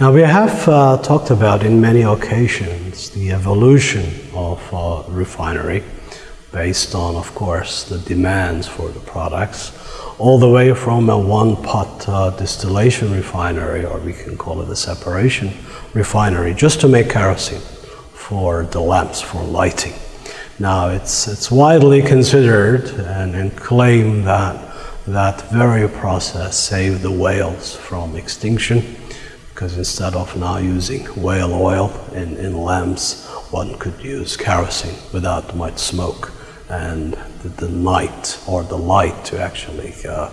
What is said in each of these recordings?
Now, we have uh, talked about in many occasions the evolution of refinery based on, of course, the demands for the products, all the way from a one pot uh, distillation refinery, or we can call it a separation refinery, just to make kerosene for the lamps for lighting. Now, it's, it's widely considered and, and claimed that that very process saved the whales from extinction because instead of now using whale oil in, in lamps, one could use kerosene without much smoke and the, the night or the light to actually uh,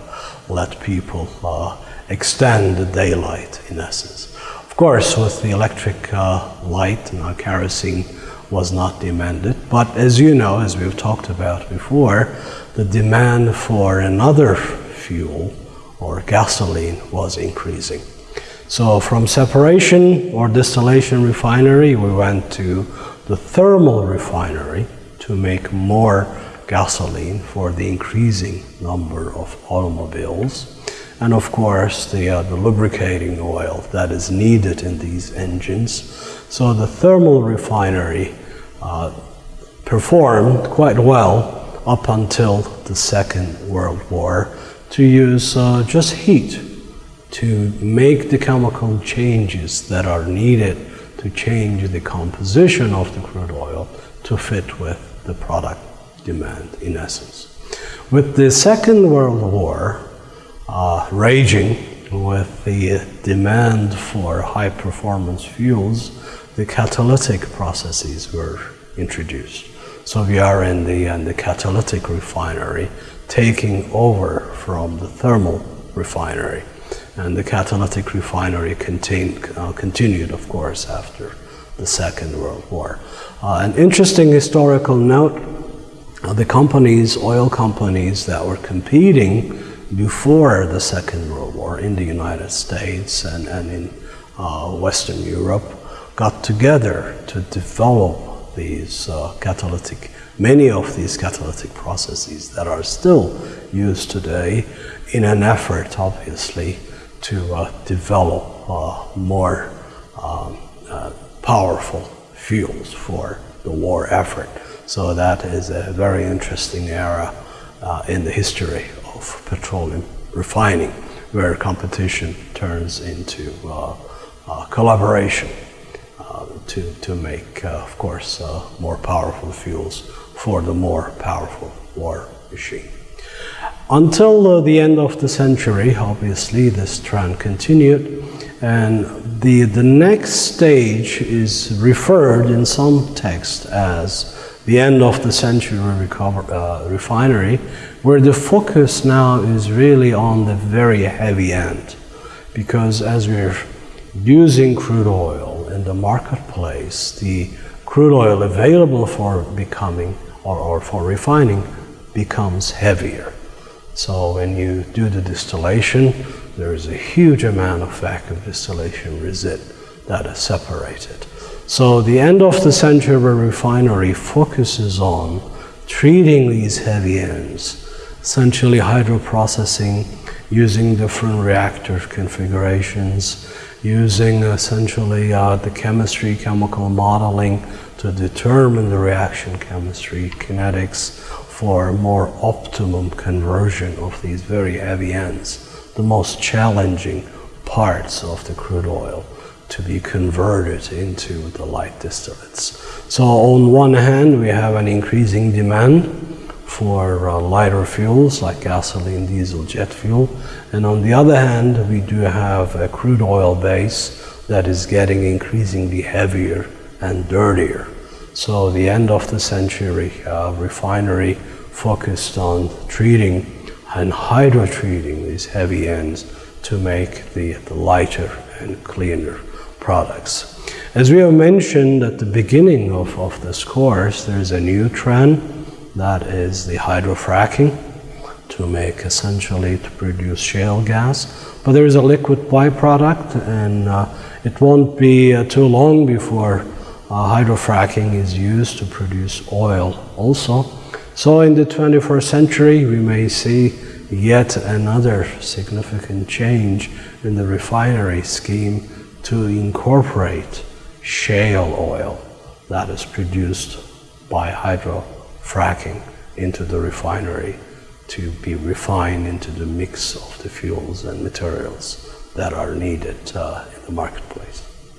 let people uh, extend the daylight in essence. Of course, with the electric uh, light, now kerosene was not demanded, but as you know, as we've talked about before, the demand for another fuel or gasoline was increasing. So from separation or distillation refinery, we went to the thermal refinery to make more gasoline for the increasing number of automobiles. And of course, the, uh, the lubricating oil that is needed in these engines. So the thermal refinery uh, performed quite well up until the Second World War to use uh, just heat to make the chemical changes that are needed to change the composition of the crude oil to fit with the product demand in essence. With the Second World War uh, raging with the demand for high performance fuels, the catalytic processes were introduced. So we are in the, in the catalytic refinery taking over from the thermal refinery and the catalytic refinery uh, continued, of course, after the Second World War. Uh, an interesting historical note, uh, the companies, oil companies that were competing before the Second World War in the United States and, and in uh, Western Europe got together to develop these uh, catalytic, many of these catalytic processes that are still used today in an effort, obviously, to uh, develop uh, more um, uh, powerful fuels for the war effort. So that is a very interesting era uh, in the history of petroleum refining, where competition turns into uh, collaboration to, to make, of course, more powerful fuels for the more powerful war machine. Until the end of the century, obviously, this trend continued, and the, the next stage is referred in some texts as the end of the century recover, uh, refinery, where the focus now is really on the very heavy end. Because as we're using crude oil in the marketplace, the crude oil available for becoming or, or for refining becomes heavier. So when you do the distillation, there is a huge amount of vacuum distillation resid that is separated. So the end of the century refinery focuses on treating these heavy ends, essentially hydroprocessing, using different reactor configurations, using essentially uh, the chemistry, chemical modeling to determine the reaction chemistry, kinetics, for more optimum conversion of these very heavy ends, the most challenging parts of the crude oil to be converted into the light distillates. So on one hand, we have an increasing demand for uh, lighter fuels like gasoline, diesel, jet fuel. And on the other hand, we do have a crude oil base that is getting increasingly heavier and dirtier. So the end of the century uh, refinery focused on treating and hydrotreating these heavy ends to make the, the lighter and cleaner products. As we have mentioned at the beginning of, of this course, there's a new trend that is the hydrofracking to make essentially to produce shale gas. But there is a liquid byproduct and uh, it won't be uh, too long before hydrofracking is used to produce oil also. So in the 21st century, we may see yet another significant change in the refinery scheme to incorporate shale oil that is produced by hydrofracking into the refinery to be refined into the mix of the fuels and materials that are needed uh, in the marketplace.